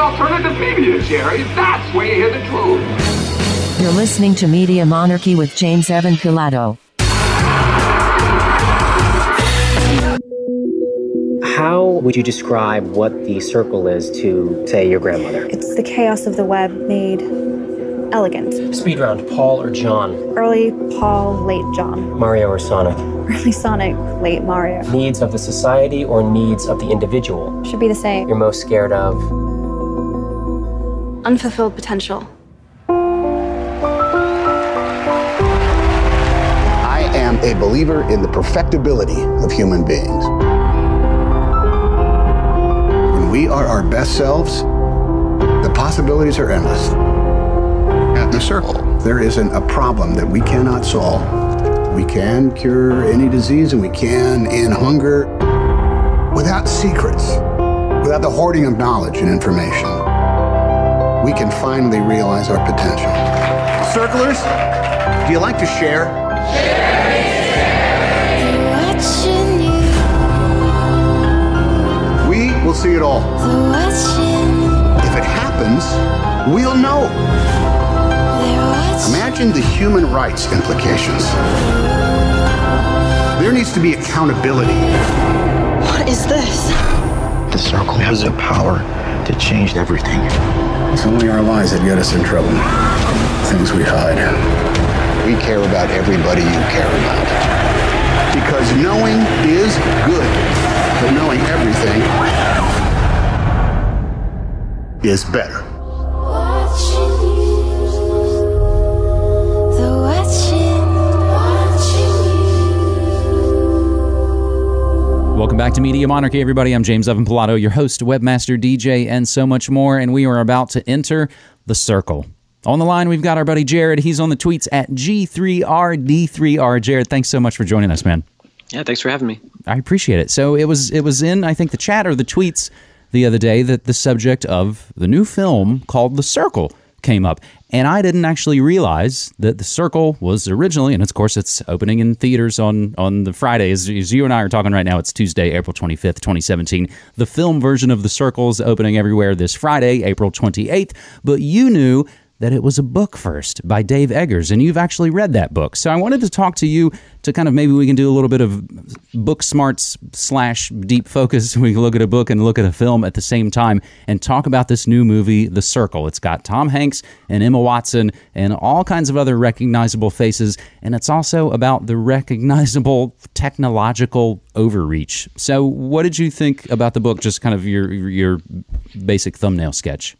alternative media, Jerry. That's where you hear the truth. You're listening to Media Monarchy with James Evan Pilato. How would you describe what the circle is to, say, your grandmother? It's the chaos of the web made elegant. Speed round, Paul or John? Early Paul, late John. Mario or Sonic? Early Sonic, late Mario. Needs of the society or needs of the individual? Should be the same. You're most scared of? Unfulfilled potential. I am a believer in the perfectibility of human beings. When we are our best selves, the possibilities are endless. At the circle, there isn't a problem that we cannot solve. We can cure any disease and we can end hunger without secrets, without the hoarding of knowledge and information. We can finally realize our potential. Circlers, do you like to share? We will see it all. If it happens, we'll know. Imagine the human rights implications. There needs to be accountability. What is this? The circle has the power to changed everything. It's only our lies that get us in trouble. Things we hide. We care about everybody you care about. Because knowing is good, but knowing everything is better. Welcome back to Media Monarchy, everybody. I'm James Evan Pilato, your host, webmaster, DJ, and so much more. And we are about to enter the circle. On the line, we've got our buddy Jared. He's on the tweets at G3RD3R. Jared, thanks so much for joining us, man. Yeah, thanks for having me. I appreciate it. So it was it was in I think the chat or the tweets the other day that the subject of the new film called The Circle came up. And I didn't actually realize that The Circle was originally, and of course it's opening in theaters on, on the Friday. As, as you and I are talking right now, it's Tuesday, April 25th, 2017. The film version of The Circle is opening everywhere this Friday, April 28th. But you knew that it was a book first by Dave Eggers, and you've actually read that book. So I wanted to talk to you to kind of maybe we can do a little bit of book smarts slash deep focus. We can look at a book and look at a film at the same time and talk about this new movie, The Circle. It's got Tom Hanks and Emma Watson and all kinds of other recognizable faces, and it's also about the recognizable technological overreach. So, what did you think about the book? Just kind of your your basic thumbnail sketch.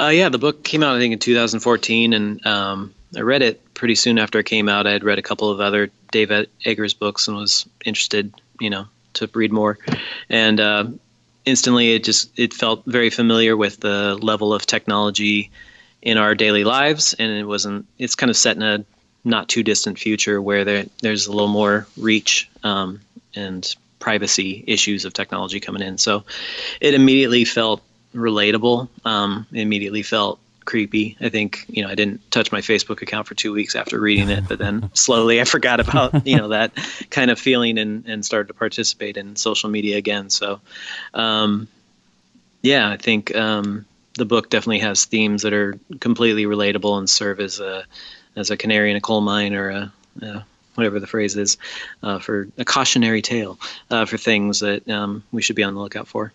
Uh, yeah, the book came out I think in 2014, and um, I read it pretty soon after it came out. I had read a couple of other Dave Eggers books and was interested, you know, to read more. And uh, instantly, it just it felt very familiar with the level of technology in our daily lives, and it wasn't. It's kind of set in a not too distant future where there there's a little more reach um, and privacy issues of technology coming in. So it immediately felt relatable. Um, immediately felt creepy. I think you know I didn't touch my Facebook account for two weeks after reading it, but then slowly I forgot about you know that kind of feeling and and started to participate in social media again. So, um, yeah, I think um, the book definitely has themes that are completely relatable and serve as a as a canary in a coal mine or a, a whatever the phrase is uh, for a cautionary tale uh, for things that um, we should be on the lookout for.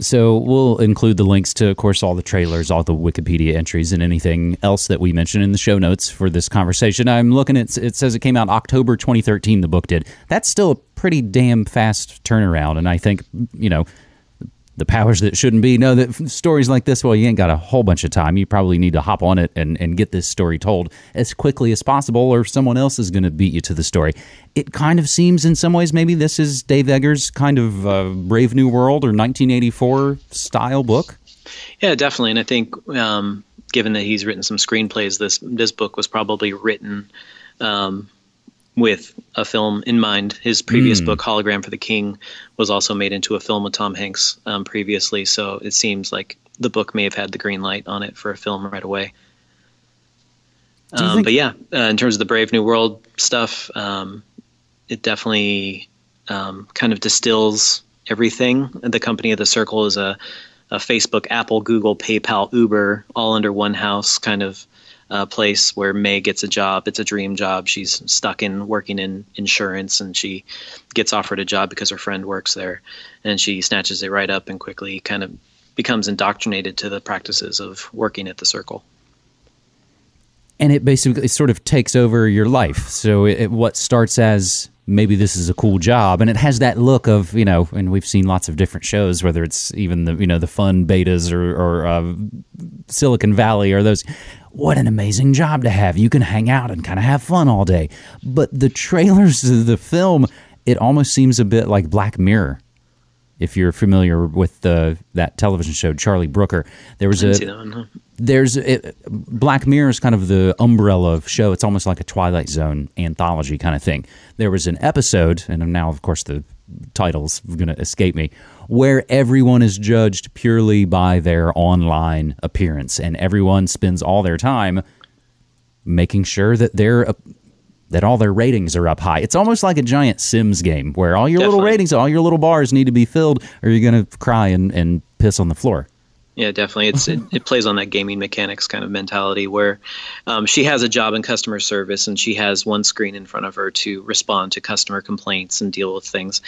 So we'll include the links to, of course, all the trailers, all the Wikipedia entries, and anything else that we mentioned in the show notes for this conversation. I'm looking at it says it came out October 2013. The book did. That's still a pretty damn fast turnaround, and I think you know the powers that shouldn't be know that stories like this, well, you ain't got a whole bunch of time. You probably need to hop on it and, and get this story told as quickly as possible, or someone else is going to beat you to the story. It kind of seems, in some ways, maybe this is Dave Eggers' kind of uh, Brave New World or 1984 style book. Yeah, definitely. And I think, um, given that he's written some screenplays, this this book was probably written. Um, with a film in mind. His previous Mm. book, Hologram for the King, was also made into a film with Tom Hanks um, previously. So it seems like the book may have had the green light on it for a film right away. Um, think- but yeah, uh, in terms of the Brave New World stuff, um, it definitely um, kind of distills everything. The company of the Circle is a a Facebook, Apple, Google, PayPal, Uber, all under one house kind of uh, place where May gets a job. It's a dream job. She's stuck in working in insurance, and she gets offered a job because her friend works there, and she snatches it right up and quickly kind of becomes indoctrinated to the practices of working at the circle. And it basically it sort of takes over your life. So it, it, what starts as maybe this is a cool job and it has that look of you know and we've seen lots of different shows whether it's even the you know the fun betas or, or uh, silicon valley or those what an amazing job to have you can hang out and kind of have fun all day but the trailers of the film it almost seems a bit like black mirror if you're familiar with the that television show Charlie Brooker, there was a one, there's it, Black Mirror is kind of the umbrella of show. It's almost like a Twilight Zone anthology kind of thing. There was an episode, and now of course the title's going to escape me, where everyone is judged purely by their online appearance, and everyone spends all their time making sure that they're that all their ratings are up high. It's almost like a giant Sims game where all your Definitely. little ratings, all your little bars need to be filled, or you're going to cry and, and piss on the floor. Yeah, definitely. It's it, it, plays on that gaming mechanics kind of mentality where um, she has a job in customer service and she has one screen in front of her to respond to customer complaints and deal with things,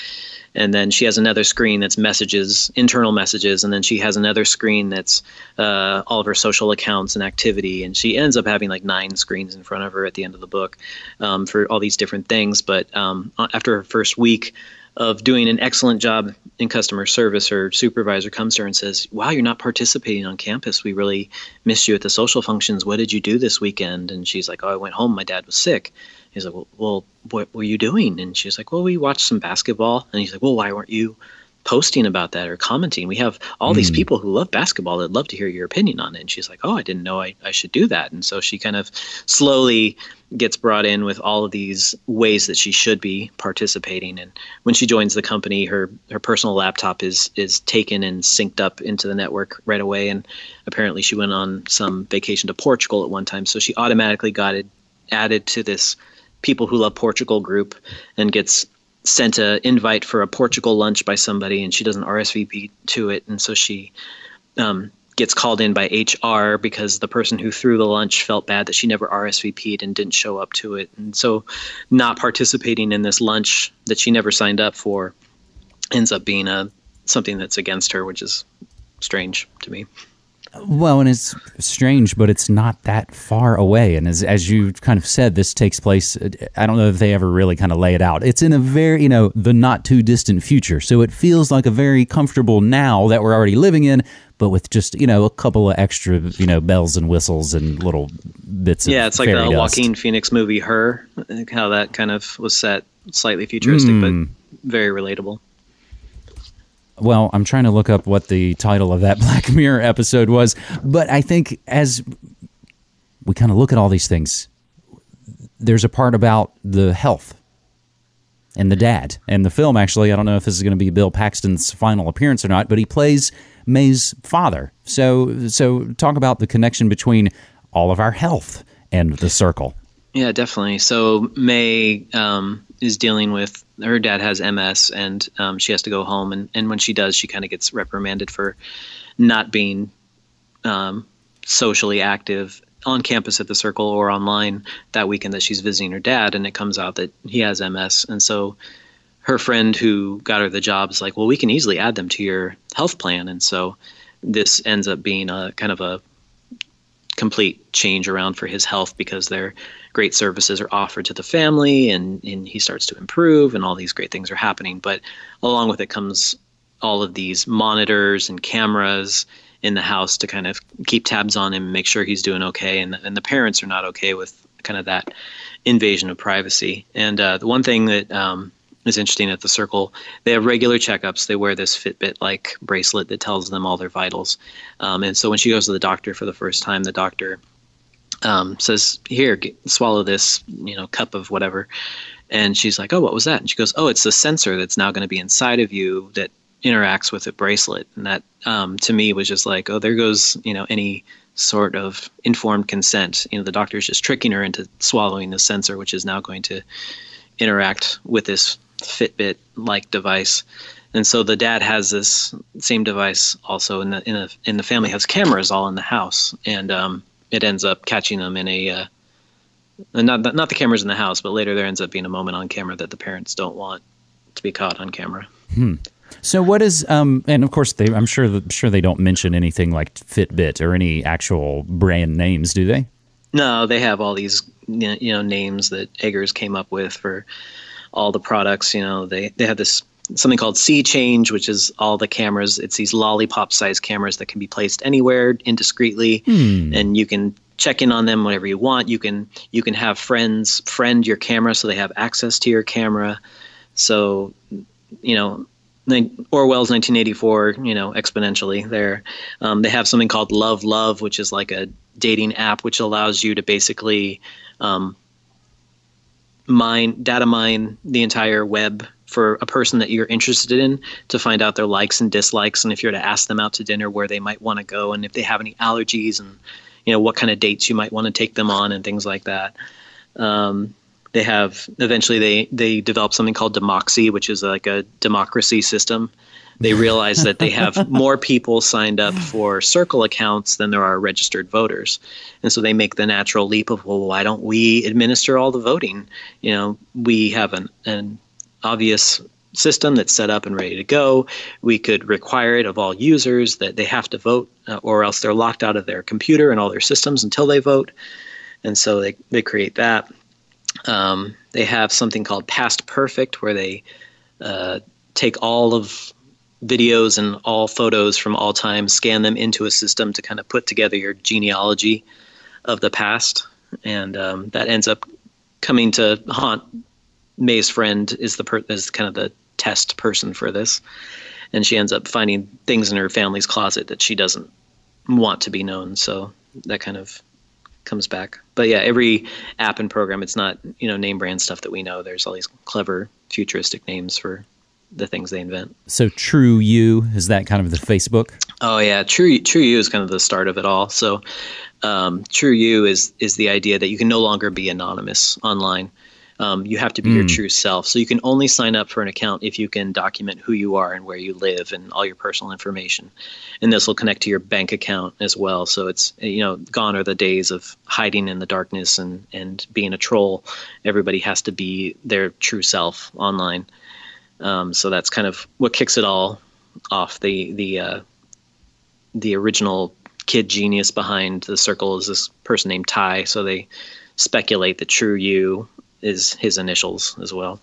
and then she has another screen that's messages, internal messages, and then she has another screen that's uh, all of her social accounts and activity, and she ends up having like nine screens in front of her at the end of the book um, for all these different things. But um, after her first week of doing an excellent job in customer service, her supervisor comes to her and says, Wow, you're not participating on campus. We really missed you at the social functions. What did you do this weekend? And she's like, Oh, I went home. My dad was sick. He's like, Well, well what were you doing? And she's like, Well, we watched some basketball. And he's like, Well, why weren't you posting about that or commenting. We have all mm. these hmm. people who love basketball that love to hear your opinion on it. And she's like, Oh, I didn't know I, I should do that. And so she kind of slowly gets brought in with all of these ways that she should be participating. And when she joins the company, her her personal laptop is is taken and synced up into the network right away. And apparently she went on some vacation to Portugal at one time. So she automatically got it added to this people who love Portugal group and gets sent an invite for a Portugal lunch by somebody, and she doesn't RSVP to it, and so she um, gets called in by HR because the person who threw the lunch felt bad that she never RSVP'd and didn't show up to it, and so not participating in this lunch that she never signed up for ends up being a something that's against her, which is strange to me. Well, and it's strange, but it's not that far away. And as as you kind of said, this takes place. Uh, I don't know if they ever really kind of lay it out. It's in a very you know the not too distant future, so it feels like a very comfortable now that we're already living in, but with just you know a couple of extra you know bells and whistles and little bits. Yeah, it's like the dust. Joaquin Phoenix movie Her, how that kind of was set slightly futuristic, mm. but hmm. very relatable. Well, I'm trying to look up what the title of that Black Mirror episode was, but I think as we kind of look at all these things, there's a part about the health and the dad. And the film, actually, I don't know if this is going to be Bill Paxton's final appearance or not, but he plays May's father. So, so talk about the connection between all of our health and the circle. Yeah, definitely. So May um, is dealing with her dad has MS and um, she has to go home and, and when she does she kind of gets reprimanded for not being um, socially active on campus at the circle or online that weekend that she's visiting her dad and it comes out that he has MS and so her friend who got her the job is like well we can easily add them to your health plan and so this ends up being a kind of a complete change around for his health because their great services are offered to the family and, and he starts to improve and all these great things are happening. But along with it comes all of these monitors and cameras in the house to kind of keep tabs on him make sure he's doing okay. And, and the parents are not okay with kind of that invasion of privacy. And uh, the one thing that um, is interesting at the circle. They have regular checkups. They wear this Fitbit like bracelet that tells them all their vitals. Um, and so when she goes to the doctor for the first time, the doctor um, says, "Here, get, swallow this, you know, cup of whatever." And she's like, "Oh, what was that?" And she goes, "Oh, it's the sensor that's now going to be inside of you that interacts with a bracelet." And that, um, to me, was just like, "Oh, there goes, you know, any." sort of informed consent you know the doctor's just tricking her into swallowing the sensor which is now going to interact with this Fitbit like device. and so the dad has this same device also in the in the in the family has cameras all in the house, and um, it ends up catching them in a uh, not not the cameras in the house, but later there ends up being a moment on camera that the parents don't want to be caught on camera. So what is um and of course they I'm sure that, sure they don't mention anything like Fitbit or any actual brand names, do they? No, they have all these you know names that Eggers came up with for all the products. You know, they they have this something called SeeChange, which is all the cameras. It's these lollipop-sized cameras that can be placed anywhere indiscreetly, and you can check in on them whenever you want. You can you can have friends friend your camera so they have access to your camera. So, you know, Orwell's 1984, you know, exponentially there. Um, they have something called LuvLuv, which is like a dating app, which allows you to basically um, mine data mine the entire web for a person that you're interested in to find out their likes and dislikes and if you're to ask them out to dinner where they might want to go and if they have any allergies and you know what kind of dates you might want to take them on and things like that um, they have eventually they they developed something called Demoxie which is like a democracy system. They realize that they have more people signed up for circle accounts than there are registered voters. And so they make the natural leap of well why don't we administer all the voting? You know we have an, an obvious system that's set up and ready to go. We could require it of all users that they have to vote uh, or else they're locked out of their computer and all their systems until they vote. And so they, they create that um, they have something called PastPerfect where they uh, take all of videos and all photos from all time, scan them into a system to kind of put together your genealogy of the past, and um, that ends up coming to haunt May's friend is the per- is kind of the test person for this, and she ends up finding things in her family's closet that she doesn't want to be known. So that kind of comes back. But yeah, every app and program, it's not you know name brand stuff that we know. There's all these clever futuristic names for the things they invent. So TruYou is that kind of the Facebook? Oh yeah, True TruYou is kind of the start of it all. So um, TruYou is is the idea that you can no longer be anonymous online. Um, you have to be your true self. So you can only sign up for an account if you can document who you are and where you live and all your personal information. And this will connect to your bank account as well. So it's you know gone are the days of hiding in the darkness and and being a troll. Everybody has to be their true self online. Um, so that's kind of what kicks it all off. The the uh, the original kid genius behind the circle is this person named Ty. So they speculate that TruYou is his initials as well.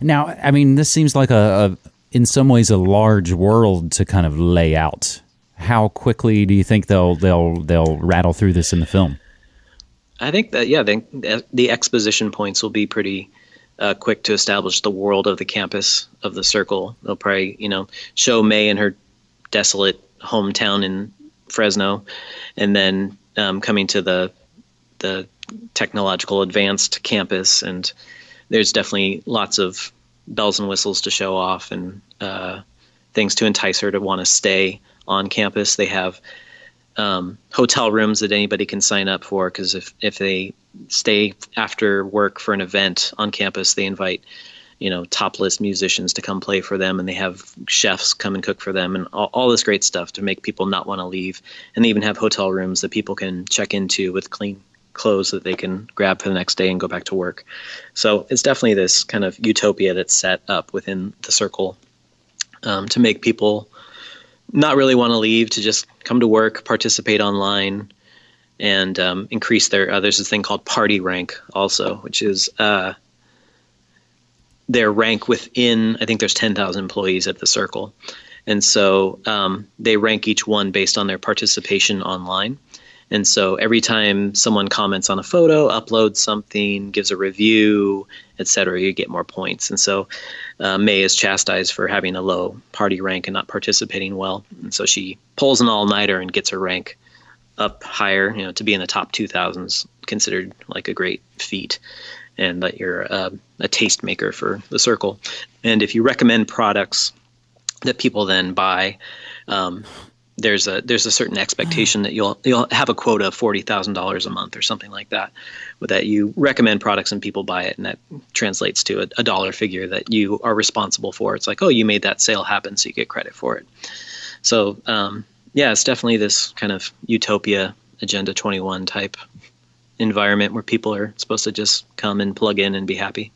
Now, I mean, this seems like a, a in some ways a large world to kind of lay out. How quickly do you think they'll they'll they'll rattle through this in the film? I think that yeah, the, the exposition points will be pretty uh, quick to establish the world of the campus of the circle. They'll probably you know show May in her desolate hometown in Fresno, and then um, coming to the the technological advanced campus, and there's definitely lots of bells and whistles to show off and uh, things to entice her to want to stay on campus. They have um, hotel rooms that anybody can sign up for because if, if they stay after work for an event on campus, they invite you know top list musicians to come play for them and they have chefs come and cook for them and all, all this great stuff to make people not want to leave and they even have hotel rooms that people can check into with clean clothes that they can grab for the next day and go back to work. So it's definitely this kind of utopia that's set up within the circle um, to make people not really want to leave to just come to work participate online and um, increase their uh, there's this thing called PartiRank also which is uh, their rank within i think there's 10000 employees at the circle. And so um, they rank each one based on their participation online and so every time someone comments on a photo uploads something gives a review etc you get more points and so uh, may is chastised for having a low PartiRank and not participating well and so she pulls an all-nighter and gets her rank up higher you know to be in the top 2000s considered like a great feat and that you're uh, a tastemaker for the circle. And if you recommend products that people then buy, um, there's a there's a certain expectation that you'll you'll have a quota of forty thousand dollars a month or something like that, that you recommend products and people buy it, and that translates to a, a dollar figure that you are responsible for. It's like, oh, you made that sale happen, so you get credit for it. So um, yeah, it's definitely this kind of utopia agenda 21 type environment where people are supposed to just come and plug in and be happy.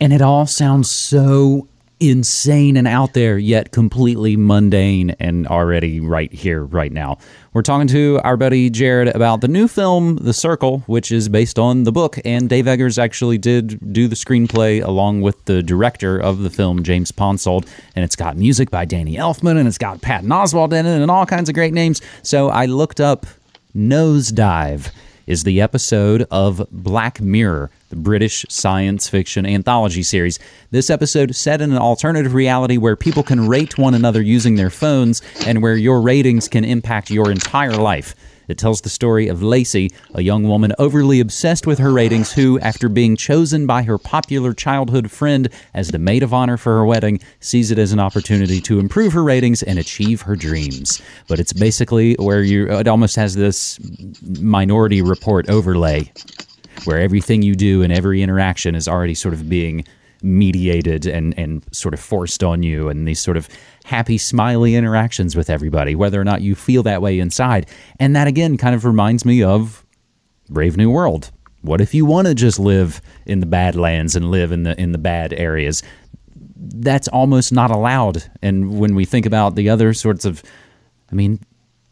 And it all sounds so insane and out there, yet completely mundane and already right here, right now. We're talking to our buddy Jared about the new film, The Circle, which is based on the book. And Dave Eggers actually did do the screenplay along with the director of the film, James Ponsoldt. And it's got music by Danny Elfman and it's got Patton Oswalt in it and all kinds of great names. So I looked up Nosedive is the episode of Black Mirror, the British science fiction anthology series. This episode set in an alternative reality where people can rate one another using their phones and where your ratings can impact your entire life. It tells the story of Lacey, a young woman overly obsessed with her ratings who, after being chosen by her popular childhood friend as the maid of honor for her wedding, sees it as an opportunity to improve her ratings and achieve her dreams. But it's basically where you, it almost has this minority report overlay where everything you do and every interaction is already sort of being mediated and, and sort of forced on you and these sort of happy, smiley interactions with everybody, whether or not you feel that way inside. And that again kind of reminds me of Brave New World. What if you want to just live in the Badlands and live in the in the bad areas? That's almost not allowed. And when we think about the other sorts of, I mean,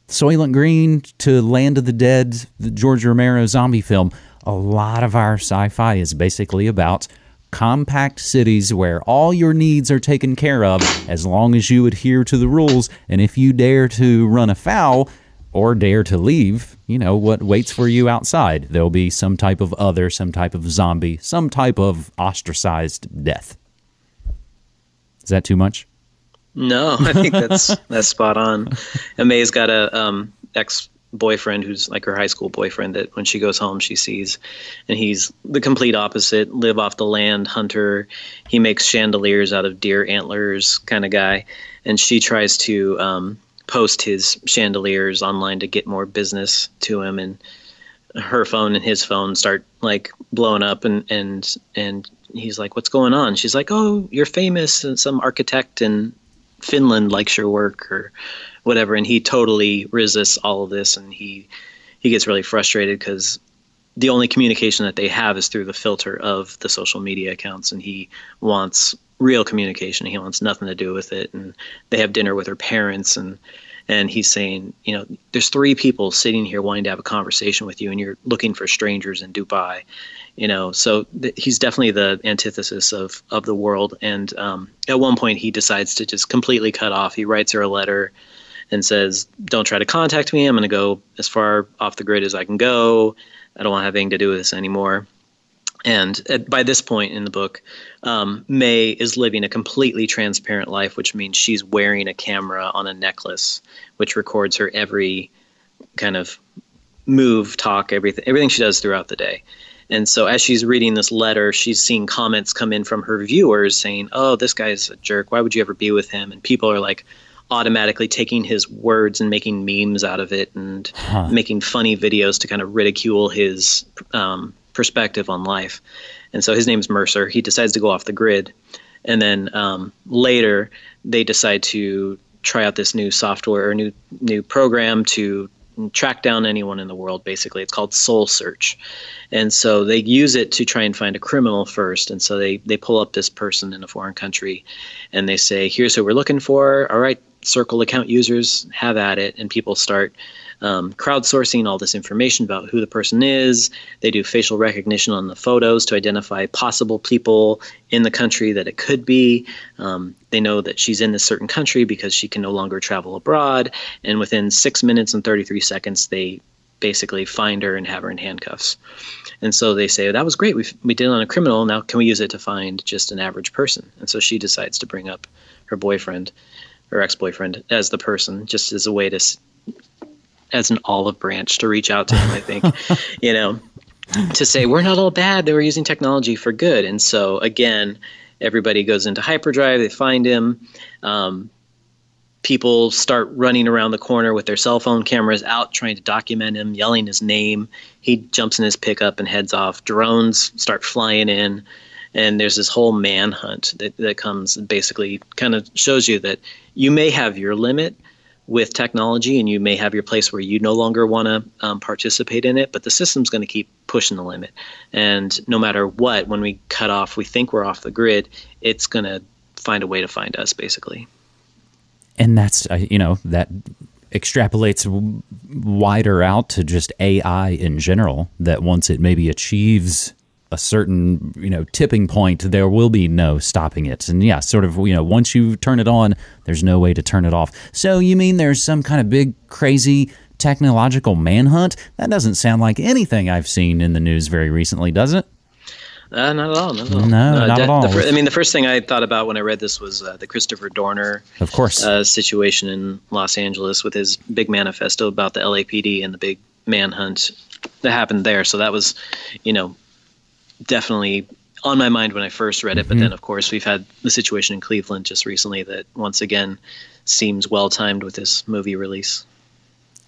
Soylent Green to Land of the Dead, the George Romero zombie film, a lot of our sci-fi is basically about compact cities where all your needs are taken care of as long as you adhere to the rules. And if you dare to run afoul or dare to leave, you know what waits for you outside. There'll be some type of other, some type of zombie, some type of ostracized death. Is that too much? No, I think that's that's spot on. And May's got a um, ex boyfriend who's like her high school boyfriend that when she goes home she sees and he's the complete opposite live off the land hunter. He makes chandeliers out of deer antlers kind of guy and she tries to um, post his chandeliers online to get more business to him and her phone and his phone start like blowing up and and and he's like what's going on? She's like oh you're famous and some architect in finland likes your work or whatever and he totally resists all of this and he he gets really frustrated because the only communication that they have is through the filter of the social media accounts and he wants real communication he wants nothing to do with it and they have dinner with her parents and and he's saying you know there's three people sitting here wanting to have a conversation with you and you're looking for strangers in dubai you know? So th- he's definitely the antithesis of of the world and um, at one point he decides to just completely cut off. He writes her a letter and says, "Don't try to contact me. I'm going to go as far off the grid as I can go. I don't want to have anything to do with this anymore." And at, by this point in the book, um, May is living a completely transparent life, which means she's wearing a camera on a necklace, which records her every kind of move, talk, everything, everything she does throughout the day. And so as she's reading this letter, she's seeing comments come in from her viewers saying, "Oh, this guy's a jerk. Why would you ever be with him?" And people are like, automatically taking his words and making memes out of it and huh. making funny videos to kind of ridicule his um, perspective on life. And so his name's Mercer. He decides to go off the grid. And then um, later, they decide to try out this new software or new new program to track down anyone in the world basically it's called SoulSearch and so they use it to try and find a criminal first and so they they pull up this person in a foreign country and they say here's who we're looking for all right circle account users have at it and people start um, crowdsourcing all this information about who the person is. They do facial recognition on the photos to identify possible people in the country that it could be. Um, they know that she's in this certain country because she can no longer travel abroad. And within six minutes and 33 seconds they basically find her and have her in handcuffs. And so they say that was great. We, we did it on a criminal. Now can we use it to find just an average person? And so she decides to bring up her boyfriend her ex-boyfriend as the person just as a way to as an olive branch to reach out to him i think you know to say we're not all bad they were using technology for good and so again everybody goes into hyperdrive they find him um, people start running around the corner with their cell phone cameras out trying to document him, yelling his name. He jumps in his pickup and heads off. Drones start flying in. And there's this whole manhunt that, that comes and basically kind of shows you that you may have your limit with technology and you may have your place where you no longer want to um, participate in it, but the system's going to keep pushing the limit. And no matter what, when we cut off, we think we're off the grid, it's going to find a way to find us, basically and that's uh, you know that extrapolates wider out to just AI in general. That once it maybe achieves a certain you know tipping point, there will be no stopping it. And yeah, sort of you know once you turn it on, there's no way to turn it off. So you mean there's some kind of big crazy technological manhunt? That doesn't sound like anything I've seen in the news very recently, does it? Uh, not at all. Not at all. No, uh, not de- at all. Fir- I mean, the first thing I thought about when I read this was uh, the Christopher Dorner, of course, uh, situation in Los Angeles with his big manifesto about the LAPD and the big manhunt that happened there. So that was, you know, definitely on my mind when I first read it. Mm-hmm. But then, of course, we've had the situation in Cleveland just recently that once again seems well timed with this movie release.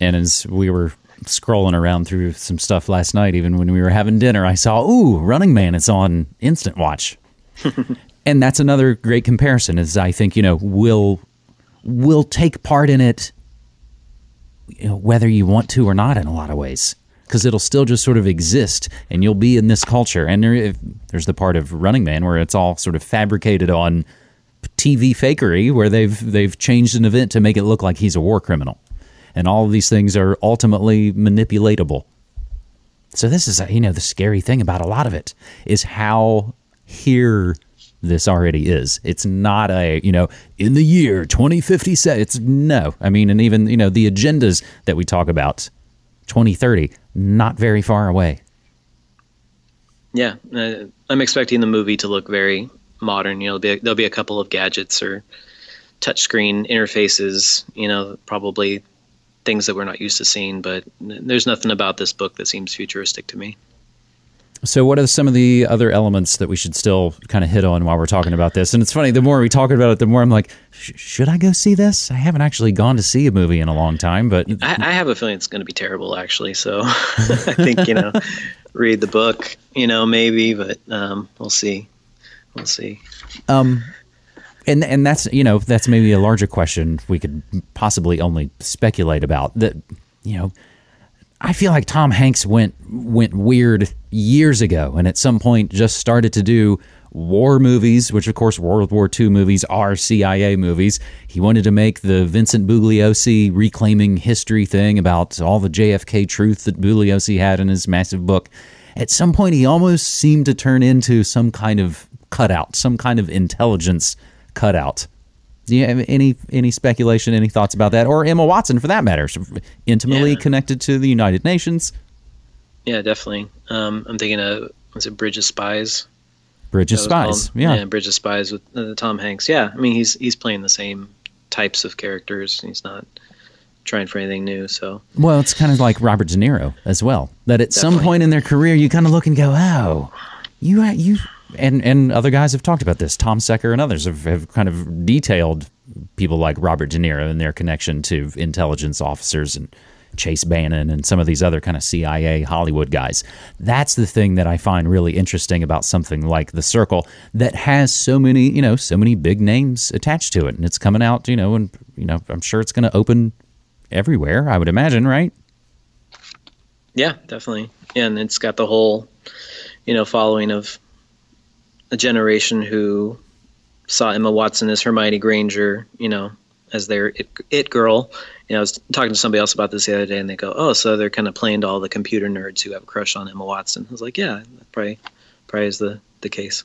And as we were scrolling around through some stuff last night, even when we were having dinner, I saw, ooh, Running Man, it's on Instant Watch. and that's another great comparison is I think, you know, we'll, we'll take part in it you know, whether you want to or not in a lot of ways because it'll still just sort of exist and you'll be in this culture. And there, if, there's the part of Running Man where it's all sort of fabricated on TV fakery where they've they've changed an event to make it look like he's a war criminal and all of these things are ultimately manipulatable. So this is, you know, the scary thing about a lot of it is how here this already is. It's not a, you know, in the year 2057. It's no. I mean, and even, you know, the agendas that we talk about, 2030, not very far away. Yeah, uh, I'm expecting the movie to look very modern. You know, there'll be a, there'll be a couple of gadgets or touchscreen interfaces. You know, probably things that we're not used to seeing. But there's nothing about this book that seems futuristic to me. So, what are some of the other elements that we should still kind of hit on while we're talking about this? And it's funny, the more we talk about it, the more I'm like, should I go see this? I haven't actually gone to see a movie in a long time, but I, I have a feeling it's going to be terrible, actually. So, I think you know, read the book, you know, maybe, but um, we'll see. We'll see. Um, and and that's you know that's maybe a larger question we could possibly only speculate about that you know I feel like Tom Hanks went went weird years ago and at some point just started to do war movies, which of course World War II movies are CIA movies. He wanted to make the Vincent Bugliosi reclaiming history thing about all the JFK truth that Bugliosi had in his massive book. At some point he almost seemed to turn into some kind of cutout, some kind of intelligence cutout. Do you have any any speculation, any thoughts about that, or Emma Watson for that matter, intimately yeah. connected to the United Nations? Yeah, definitely. Um, I'm thinking of was it Bridge of Spies? Bridge of Spies, yeah. yeah, Bridge of Spies with uh, Tom Hanks. Yeah, I mean he's he's playing the same types of characters. He's not trying for anything new. So well, it's kind of like Robert De Niro as well. That at Definitely. some point in their career, you kind of look and go, "Oh, you you and and other guys have talked about this. Tom Secker and others have, have kind of detailed people like Robert De Niro and their connection to intelligence officers and Chase Brandon and some of these other kind of CIA Hollywood guys. That's the thing that I find really interesting about something like The Circle that has so many, you know, so many big names attached to it and it's coming out, you know, and you know, I'm sure it's going to open everywhere, I would imagine, right? Yeah, definitely. And it's got the whole, you know, following of a generation who saw Emma Watson as Hermione Granger, you know, as their it, it, girl. You know, I was talking to somebody else about this the other day, and they go, "Oh, so they're kind of playing to all the computer nerds who have a crush on Emma Watson." I was like, "Yeah, probably, probably is the the case."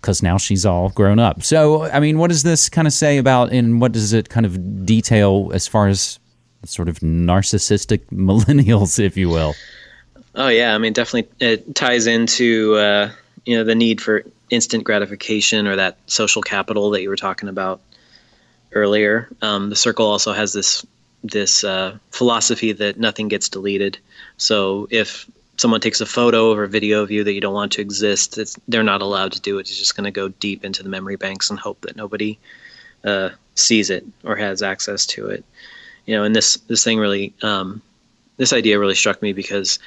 Because now she's all grown up. So, I mean, what does this kind of say about, and what does it kind of detail as far as sort of narcissistic millennials, if you will? Oh yeah, I mean, definitely it ties into uh, you know the need for instant gratification or that social capital that you were talking about earlier. Um, the circle also has this this uh, philosophy that nothing gets deleted. So if someone takes a photo or a video of you that you don't want to exist, they're not allowed to do it. It's just going to go deep into the memory banks and hope that nobody uh, sees it or has access to it. You know, and this this thing really, um, this idea really struck me because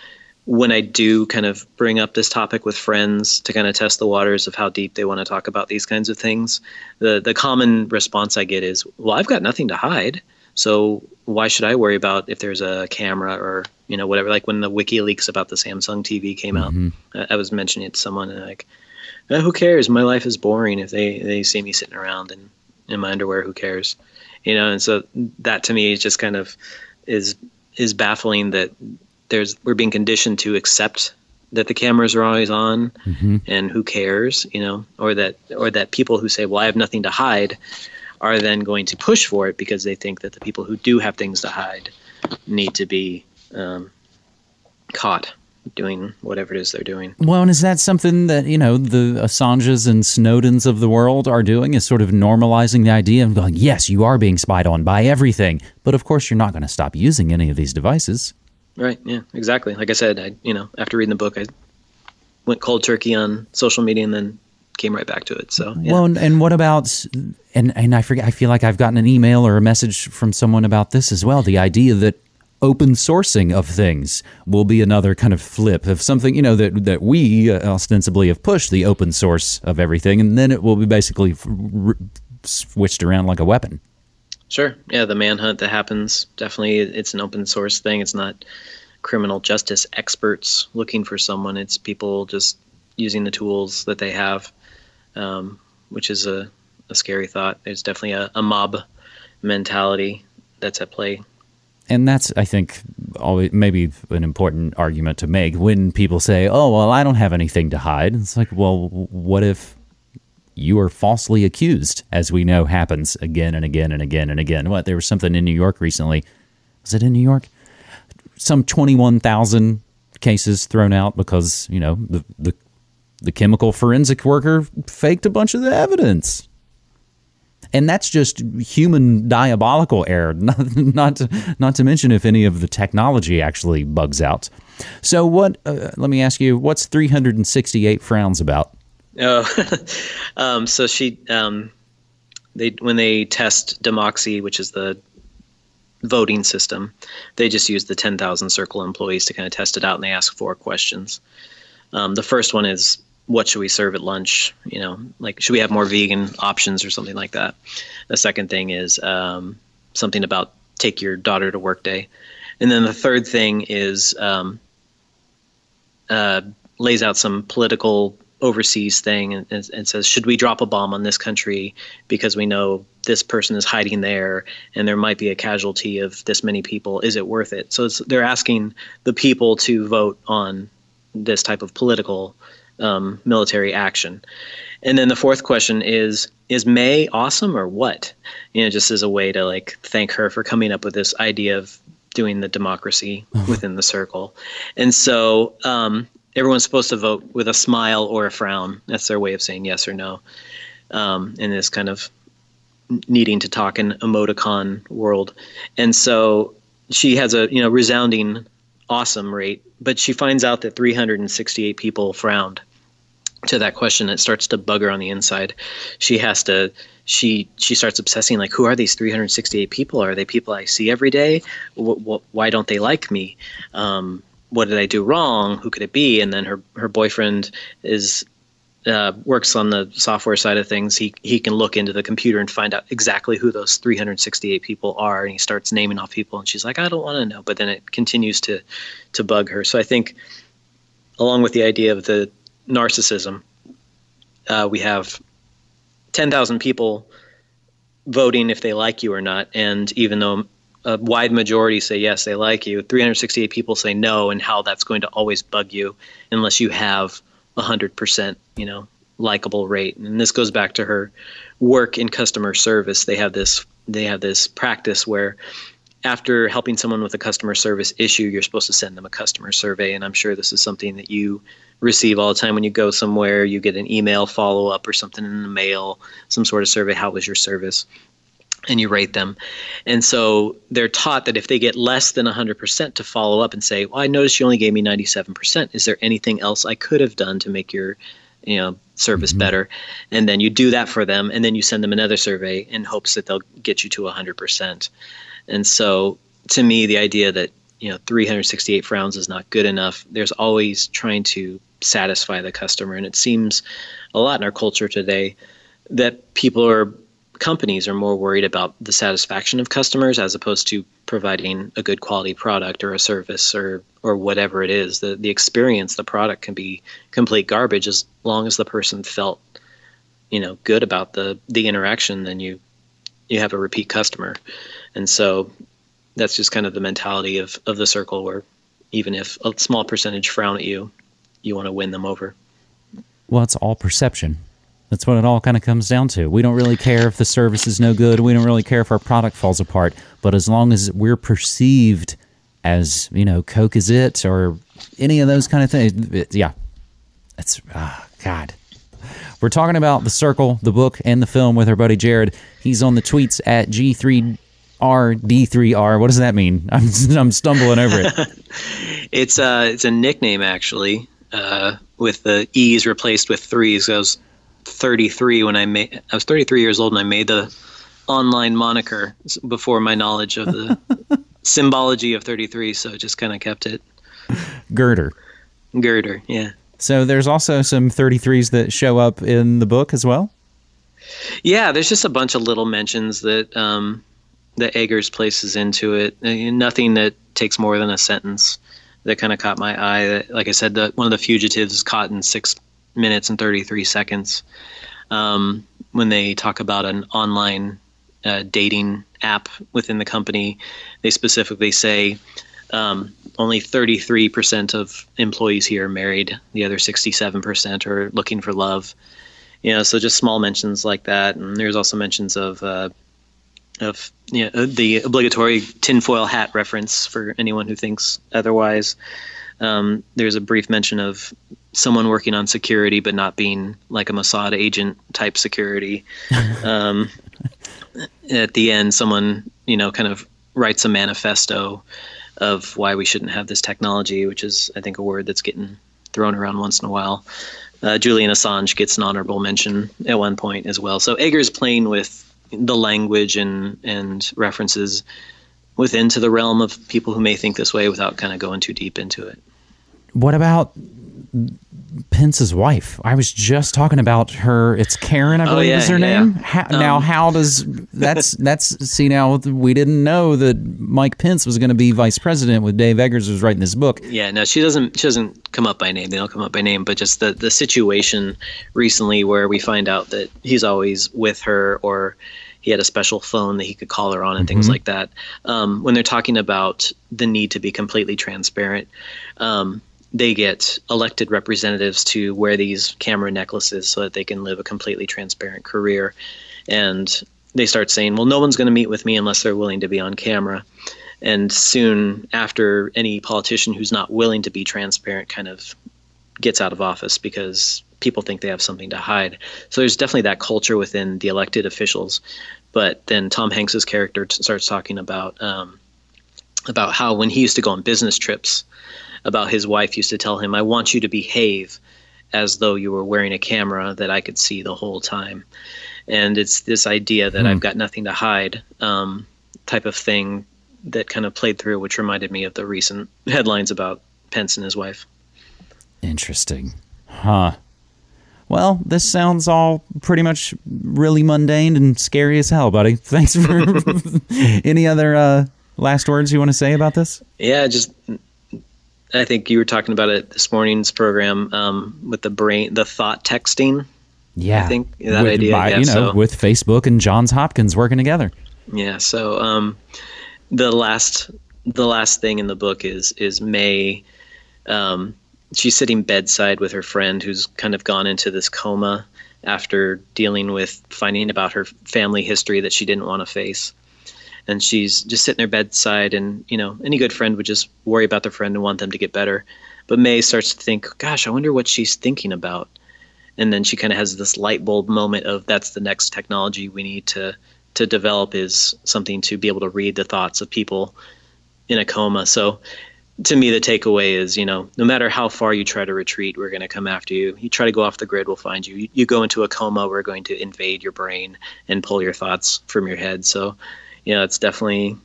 when I do kind of bring up this topic with friends to kind of test the waters of how deep they want to talk about these kinds of things, the the common response I get is, "Well, I've got nothing to hide, so why should I worry about if there's a camera or you know whatever?" Like when the WikiLeaks about the Samsung TV came out, I, I was mentioning it to someone and like, eh, "Who cares? My life is boring. If they they see me sitting around in in my underwear, who cares?" You know, and so that to me is just kind of is is baffling that there's we're being conditioned to accept that the cameras are always on and who cares you know or that or that people who say well i have nothing to hide are then going to push for it because they think that the people who do have things to hide need to be um, caught doing whatever it is they're doing Well, and is that something that, you know, the Assanges and Snowdens of the world are doing is sort of normalizing the idea of going, yes, you are being spied on by everything. But of course, you're not going to stop using any of these devices. Right yeah exactly like i said i you know after reading the book i went cold turkey on social media and then came right back to it so yeah. Well, and, and what about, and, and I forget, I feel like I've gotten an email or a message from someone about this as well. The idea that open sourcing of things will be another kind of flip of something, you know, that, that we uh, ostensibly have pushed the open source of everything. And then it will be basically f- r- switched around like a weapon. Sure. Yeah, the manhunt that happens definitely it's an open source thing. It's not criminal justice experts looking for someone. It's people just using the tools that they have, um, which is a, a scary thought. There's definitely a, a mob mentality that's at play. And that's, I think, always maybe an important argument to make when people say, "Oh, well, I don't have anything to hide." It's like, well, what if you are falsely accused, as we know happens again and again and again and again? What there was something in New York recently. Was it in New York? Some twenty-one thousand cases thrown out because you know the the the chemical forensic worker faked a bunch of the evidence and that's just human diabolical error not not to, not to mention if any of the technology actually bugs out so what uh, let me ask you what's 368 frowns about Oh, um, so she, um, they when they test Demoxie, which is the voting system, they just use the 10,000 Circle employees to kind of test it out, and they ask four questions. Um, the first one is, what should we serve at lunch? You know, like should we have more vegan options or something like that? The second thing is um, something about take your daughter to work day, and then the third thing is um, uh, lays out some political overseas thing and, and, and says, should we drop a bomb on this country because we know this person is hiding there and there might be a casualty of this many people? Is it worth it? So it's, they're asking the people to vote on this type of political um, military action. And then the fourth question is is May awesome or what? You know, just as a way to like thank her for coming up with this idea of doing the democracy within the circle. And so um, everyone's supposed to vote with a smile or a frown. That's their way of saying yes or no. Um, in this kind of needing to talk in emoticon world. And so she has a you know resounding awesome rate, but she finds out that 368 people frowned to that question. It starts to bug her on the inside. She has to she she starts obsessing like who are these 368 people? Are they people I see every day? Wh- wh- why don't they like me? Um, what did I do wrong? Who could it be? And then her her boyfriend is uh, works on the software side of things. He he can look into the computer and find out exactly who those 368 people are, and he starts naming off people. And she's like, I don't want to know. But then it continues to to bug her. So I think, along with the idea of the narcissism, uh, we have 10,000 people voting if they like you or not, and even though a wide majority say yes, they like you. 368 people say no, and how that's going to always bug you unless you have a hundred percent, you know, likable rate. And this goes back to her work in customer service. They have this they have this practice where after helping someone with a customer service issue, you're supposed to send them a customer survey. And I'm sure this is something that you receive all the time when you go somewhere. You get an email follow up or something in the mail, some sort of survey. How was your service? And you rate them. And so they're taught that if they get less than 100% to follow up and say, well, I noticed you only gave me 97%. Is there anything else I could have done to make your you know service mm-hmm. better and then you do that for them and then you send them another survey in hopes that they'll get you to 100% and so to me the idea that you know 368 frowns is not good enough there's always trying to satisfy the customer and it seems a lot in our culture today that people are companies are more worried about the satisfaction of customers as opposed to providing a good quality product or a service or or whatever it is. The the experience the product can be complete garbage as long as the person felt you know good about the the interaction then you you have a repeat customer. And so that's just kind of the mentality of of the circle where even if a small percentage frown at you you want to win them over. Well, it's all perception. That's what it all kind of comes down to. We don't really care if the service is no good. We don't really care if our product falls apart. But as long as we're perceived as, you know, Coke is it or any of those kind of things, it- yeah, that's, ah, God. We're talking about The Circle, the book, and the film with our buddy Jared. He's on the tweets at G3RD3R. What does that mean? I'm, I'm stumbling over it. It's uh it's a nickname actually, uh, with the E's replaced with threes. I was 33 when I made. I was 33 years old and I made the online moniker before my knowledge of the symbology of 33. So I just kind of kept it Girder. girder. Yeah. So there's also some 33s that show up in the book as well. Yeah, there's just a bunch of little mentions that um, that Eggers places into it. Uh, Nothing that takes more than a sentence that kind of caught my eye. That, like I said, the, one of the fugitives is caught in six minutes and 33 seconds. Um, when they talk about an online uh, dating app within the company, they specifically say um, only 33% of employees here are married. The other 67% are looking for love you know, so just small mentions like that, and there's also mentions of uh, of you know, the obligatory tinfoil hat reference for anyone who thinks otherwise. Um, there's a brief mention of someone working on security, but not being like a Mossad agent type security. um, at the end, someone you know kind of writes a manifesto of why we shouldn't have this technology, which is I think a word that's getting thrown around once in a while. Uh, Julian Assange gets an honorable mention at one point as well. So Eggers playing with the language and and references within to the realm of people who may think this way without kind of going too deep into it. What about Pence's wife? I was just talking about her. It's Karen, I Oh, believe yeah, is her yeah. name. How, now, Um, how does that's that's see now we didn't know that Mike Pence was going to be vice president with Dave Eggers was writing this book. Yeah, no, she doesn't. She doesn't come up by name. They don't come up by name, but just the the situation recently where we find out that he's always with her, or he had a special phone that he could call her on, and things like that. Um, when they're talking about the need to be completely transparent, um, they get elected representatives to wear these camera necklaces so that they can live a completely transparent career, and they start saying, "Well, no one's going to meet with me unless they're willing to be on camera." and soon after any politician who's not willing to be transparent kind of gets out of office because people think they have something to hide. So there's definitely that culture within the elected officials. But then tom hanks's character t- starts talking about um, about how when he used to go on business trips about his wife used to tell him i want you to behave as though you were wearing a camera that i could see the whole time and it's this idea that i've got nothing to hide um, type of thing that kind of played through, which reminded me of the recent headlines about Pence and his wife. Interesting, huh? Well, this sounds all pretty much really mundane and scary as hell, buddy. Thanks for any other uh, last words you want to say about this. Yeah, just I think you were talking about it this morning's program um, with the brain, the thought texting. Yeah, I think that with, idea, by- yeah, you know, so- with Facebook and Johns Hopkins working together. Yeah. So um, the last the last thing in the book is is Mae. Um, she's sitting bedside with her friend who's kind of gone into this coma after dealing with finding about her family history that she didn't want to face. And she's just sitting there bedside, and you know, any good friend would just worry about their friend and want them to get better. But Mae starts to think, "Gosh, I wonder what she's thinking about." And then she kind of has this light bulb moment of that's the next technology we need to to develop is something to be able to read the thoughts of people in a coma. So to me, the takeaway is, you know, no matter how far you try to retreat, we're going to come after you. You try to go off the grid, we'll find you. you. You go into a coma, we're going to invade your brain and pull your thoughts from your head. So, you know, it's definitely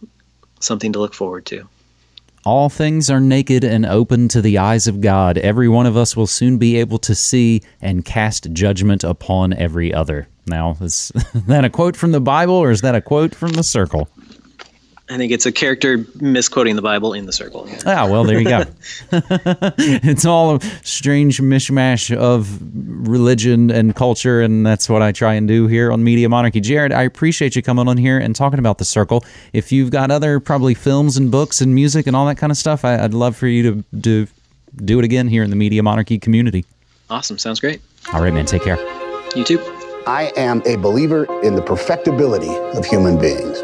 something to look forward to. All things are naked and open to the eyes of God. Every one of us will soon be able to see and cast judgment upon every other. Now, is that a quote from the Bible or is that a quote from the circle? I think it's a character misquoting the Bible in the circle. Yeah. Ah, well, there you go. it's all a strange mishmash of religion and culture, and that's what I try and do here on Media Monarchy. Jared, I appreciate you coming on here and talking about the circle. If you've got other probably films and books and music and all that kind of stuff, I, would love for you to, to do it again here in the Media Monarchy community. Awesome. Sounds great. All right, man. Take care. You too. I am a believer in the perfectibility of human beings.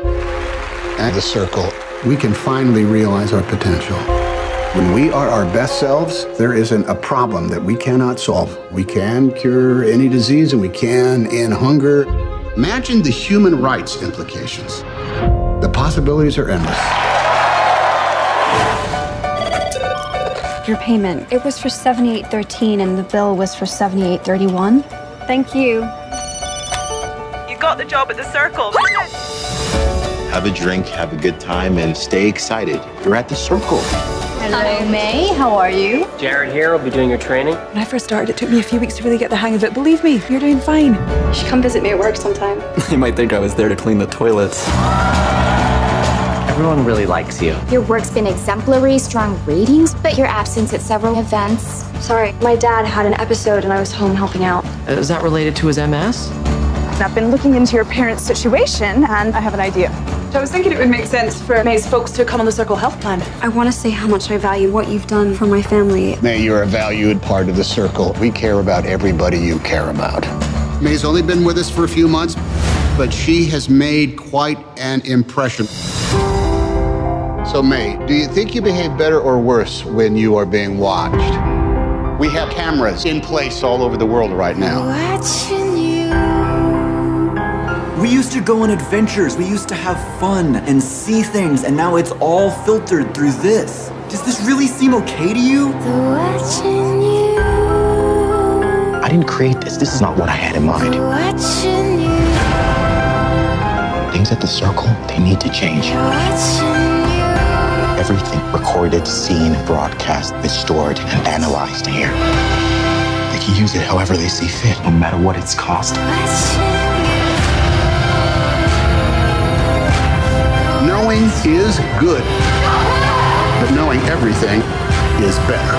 At the circle, we can finally realize our potential. When we are our best selves, there isn't a problem that we cannot solve. We can cure any disease and we can end hunger. Imagine the human rights implications. The possibilities are endless. Your payment. It was for 7813 and the bill was for 7831. Thank you. You got the job at the circle. Have a drink, have a good time, and stay excited. You're at the circle. Hello, Mae. How are you? Jared here. I'll be doing your training. When I first started, it took me a few weeks to really get the hang of it. Believe me, you're doing fine. You should come visit me at work sometime. you might think I was there to clean the toilets. Everyone really likes you. Your work's been exemplary, strong ratings, but your absence at several events. Sorry, my dad had an episode and I was home helping out. Uh, is that related to his MS? I've been looking into your parents' situation and I have an idea. I was thinking it would make sense for Mae's folks to come on the Circle Health Plan. I want to say how much I value what you've done for my family. Mae, you're a valued part of the Circle. We care about everybody you care about. Mae's only been with us for a few months, but she has made quite an impression. So, Mae, do you think you behave better or worse when you are being watched? We have cameras in place all over the world right now. Watching you. We used to go on adventures, we used to have fun and see things, and now it's all filtered through this. Does this really seem okay to you? Watching you. I didn't create this. This is not what I had in mind. Watching you. Things at the circle, they need to change. Everything recorded, seen, broadcast is stored and analyzed here. They can use it however they see fit, no matter what it's cost. Knowing is good, but knowing everything is better.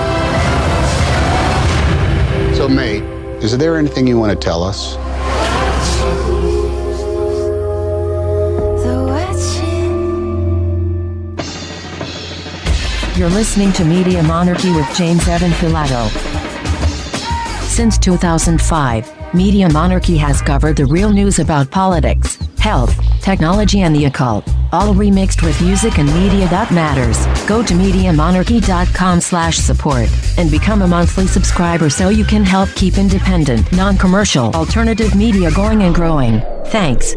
So, Mae, is there anything you want to tell us? You're listening to Media Monarchy with James Evan Pilato. Since 2005, Media Monarchy has covered the real news about politics, health, technology, and the occult, all remixed with music and media that matters. Go to MediaMonarchy.com slash support and become a monthly subscriber so you can help keep independent, non-commercial, alternative media going and growing. Thanks.